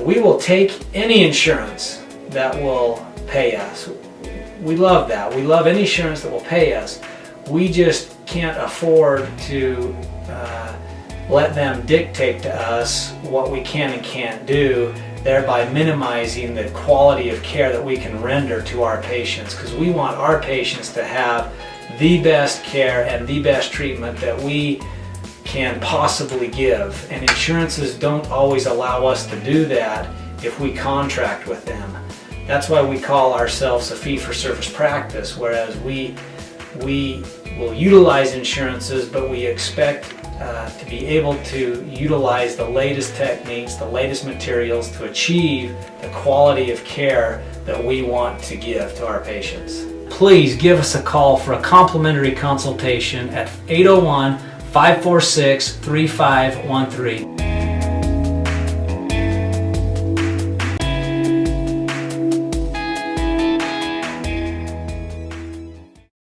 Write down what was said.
we will take any insurance that will pay us. We love that. We love any insurance that will pay us. We just can't afford to uh, let them dictate to us what we can and can't do, thereby minimizing the quality of care that we can render to our patients because we want our patients to have the best care and the best treatment that we can possibly give. And insurances don't always allow us to do that if we contract with them. That's why we call ourselves a fee-for-service practice, whereas we, we will utilize insurances, but we expect uh, to be able to utilize the latest techniques, the latest materials to achieve the quality of care that we want to give to our patients. Please give us a call for a complimentary consultation at 801 546 3513.